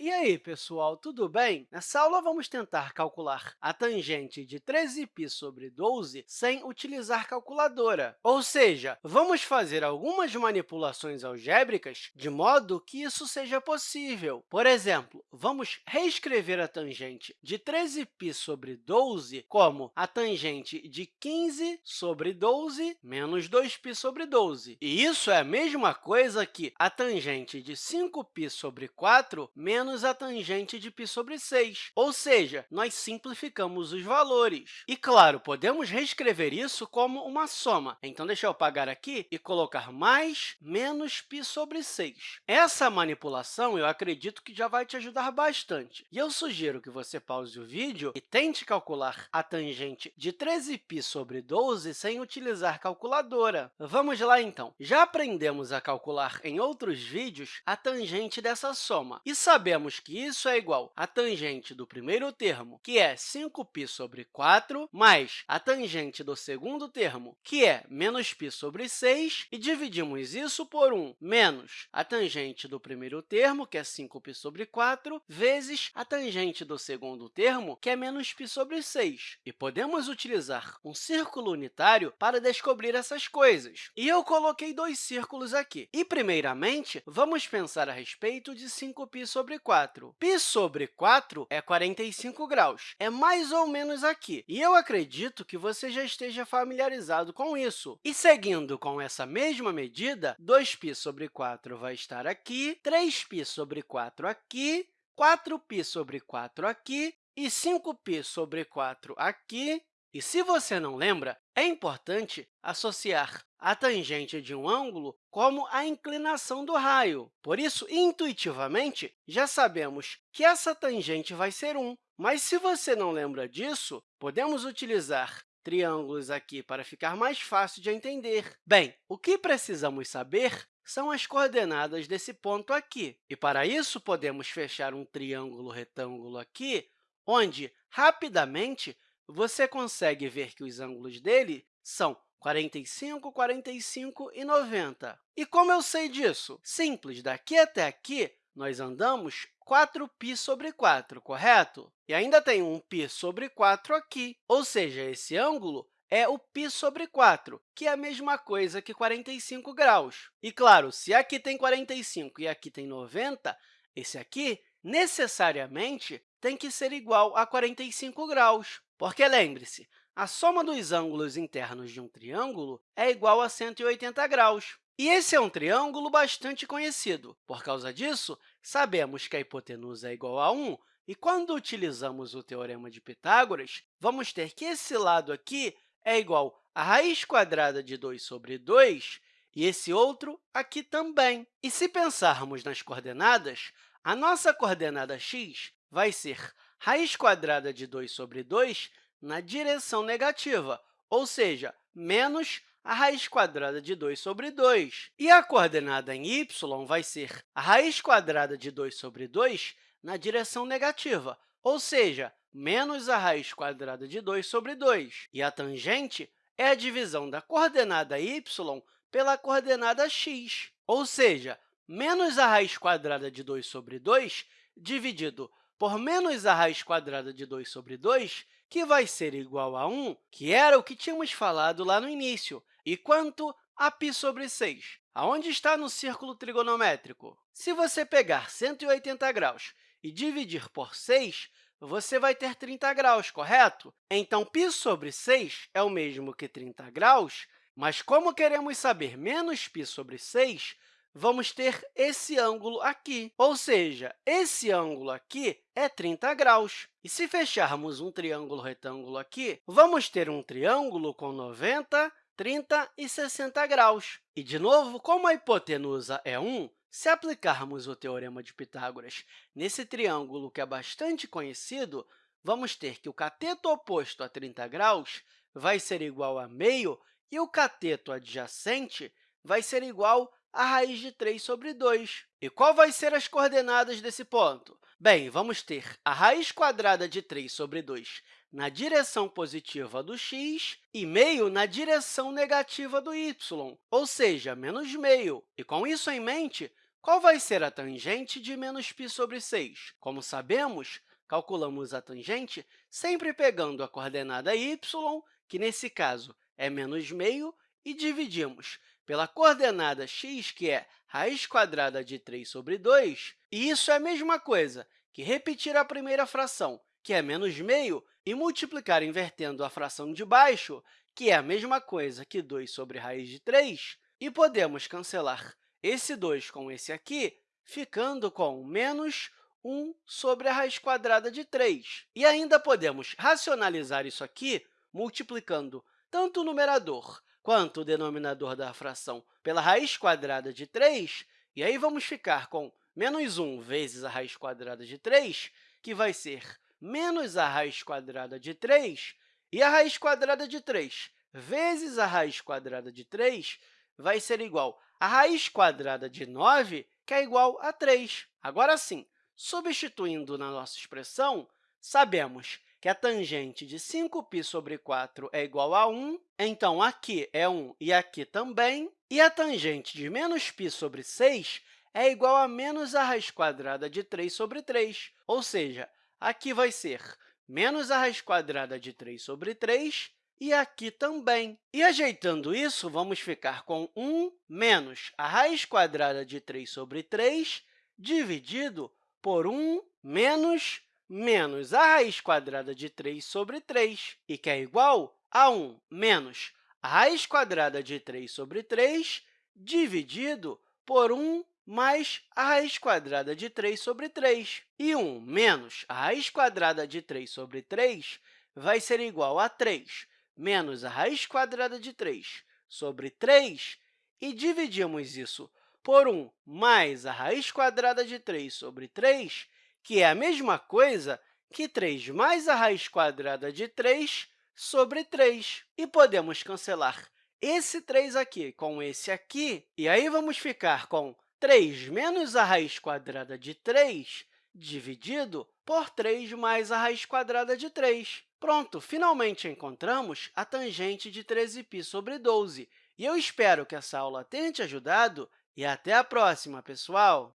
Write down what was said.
E aí, pessoal, tudo bem? Nessa aula, vamos tentar calcular a tangente de 13π sobre 12 sem utilizar calculadora. Ou seja, vamos fazer algumas manipulações algébricas de modo que isso seja possível. Por exemplo, vamos reescrever a tangente de 13π sobre 12 como a tangente de 15 sobre 12 menos 2π sobre 12. E isso é a mesma coisa que a tangente de 5π sobre 4 menos menos a tangente de π sobre 6, ou seja, nós simplificamos os valores. E, claro, podemos reescrever isso como uma soma. Então, deixa eu apagar aqui e colocar mais menos π sobre 6. Essa manipulação, eu acredito que já vai te ajudar bastante. E eu sugiro que você pause o vídeo e tente calcular a tangente de 13π sobre 12 sem utilizar calculadora. Vamos lá, então. Já aprendemos a calcular em outros vídeos a tangente dessa soma e sabemos sabemos que isso é igual à tangente do primeiro termo, que é 5π sobre 4, mais a tangente do segundo termo, que é menos π sobre 6, e dividimos isso por 1 menos a tangente do primeiro termo, que é 5π sobre 4, vezes a tangente do segundo termo, que é menos π sobre 6. E podemos utilizar um círculo unitário para descobrir essas coisas. E eu coloquei dois círculos aqui. E, primeiramente, vamos pensar a respeito de 5π sobre 4. 4. Π sobre 4 é 45 graus. É mais ou menos aqui. E eu acredito que você já esteja familiarizado com isso. E, seguindo com essa mesma medida, 2π sobre 4 vai estar aqui, 3π sobre 4 aqui, 4π sobre 4 aqui e 5π sobre 4 aqui. e, se você não lembra, é importante associar a tangente de um ângulo como a inclinação do raio. Por isso, intuitivamente, já sabemos que essa tangente vai ser 1. Mas, se você não lembra disso, podemos utilizar triângulos aqui para ficar mais fácil de entender. Bem, o que precisamos saber são as coordenadas desse ponto aqui. E, para isso, podemos fechar um triângulo retângulo aqui, onde, rapidamente, você consegue ver que os ângulos dele são 45, 45 e 90. E como eu sei disso? Simples, daqui até aqui, nós andamos 4π sobre 4, correto? E ainda tem um π sobre 4 aqui, ou seja, esse ângulo é o π sobre 4, que é a mesma coisa que 45 graus. E, claro, se aqui tem 45 e aqui tem 90, esse aqui necessariamente tem que ser igual a 45 graus, porque, lembre-se, a soma dos ângulos internos de um triângulo é igual a 180 graus. E esse é um triângulo bastante conhecido. Por causa disso, sabemos que a hipotenusa é igual a 1, e quando utilizamos o Teorema de Pitágoras, vamos ter que esse lado aqui é igual a raiz quadrada de 2 sobre 2, e esse outro aqui também. E se pensarmos nas coordenadas, a nossa coordenada x vai ser raiz quadrada de 2 sobre 2 na direção negativa, ou seja, menos a raiz quadrada de 2 sobre 2. E a coordenada em y vai ser a raiz quadrada de 2 sobre 2 na direção negativa, ou seja, menos a raiz quadrada de 2 sobre 2. E a tangente é a divisão da coordenada y pela coordenada x, ou seja, menos a raiz quadrada de 2 sobre 2 dividido por menos a raiz quadrada de 2 sobre 2, que vai ser igual a 1, que era o que tínhamos falado lá no início. E quanto a π sobre 6? Aonde está no círculo trigonométrico? Se você pegar 180 graus e dividir por 6, você vai ter 30 graus, correto? Então, π sobre 6 é o mesmo que 30 graus, mas como queremos saber menos π sobre 6, vamos ter esse ângulo aqui. Ou seja, esse ângulo aqui é 30 graus. E se fecharmos um triângulo retângulo aqui, vamos ter um triângulo com 90, 30 e 60 graus. E, de novo, como a hipotenusa é 1, se aplicarmos o Teorema de Pitágoras nesse triângulo que é bastante conhecido, vamos ter que o cateto oposto a 30 graus vai ser igual a meio e o cateto adjacente vai ser igual a raiz de 3 sobre 2. E qual vai ser as coordenadas desse ponto? Bem, vamos ter a raiz quadrada de 3 sobre 2 na direção positiva do x e meio na direção negativa do y, ou seja, menos meio. E, com isso em mente, Qual vai ser a tangente de menos π sobre 6? Como sabemos, calculamos a tangente sempre pegando a coordenada y, que nesse caso é menos meio, e dividimos pela coordenada x, que é raiz quadrada de 3 sobre 2, e isso é a mesma coisa que repetir a primeira fração, que é menos meio, e multiplicar invertendo a fração de baixo, que é a mesma coisa que 2 sobre raiz de 3, e podemos cancelar esse 2 com esse aqui, ficando com menos 1 sobre a raiz quadrada de 3. E ainda podemos racionalizar isso aqui multiplicando tanto o numerador quanto o denominador da fração pela raiz quadrada de 3, e aí vamos ficar com menos 1 vezes a raiz quadrada de 3, que vai ser menos a raiz quadrada de 3, e a raiz quadrada de 3 vezes a raiz quadrada de 3 vai ser igual a raiz quadrada de 9, que é igual a 3. Agora sim, substituindo na nossa expressão, sabemos que a tangente de 5π sobre 4 é igual a 1, então aqui é 1 e aqui também, e a tangente de menos π sobre 6 é igual a menos a raiz quadrada de 3 sobre 3, ou seja, aqui vai ser menos a raiz quadrada de 3 sobre 3 e aqui também. E, ajeitando isso, vamos ficar com 1 menos a raiz quadrada de 3 sobre 3 dividido por 1 menos menos a raiz quadrada de 3 sobre 3, e que é igual a 1 menos a raiz quadrada de 3 sobre 3 dividido por 1 mais a raiz quadrada de 3 sobre 3. E 1 menos a raiz quadrada de 3 sobre 3 vai ser igual a 3 menos a raiz quadrada de 3 sobre 3, e dividimos isso por 1 mais a raiz quadrada de 3 sobre 3, que é a mesma coisa que 3 mais a raiz quadrada de 3 sobre 3. E podemos cancelar esse 3 aqui com esse aqui, e aí vamos ficar com 3 menos a raiz quadrada de 3 dividido por 3 mais a raiz quadrada de 3. Pronto, finalmente encontramos a tangente de 13π sobre 12. E eu espero que essa aula tenha te ajudado e até a próxima, pessoal!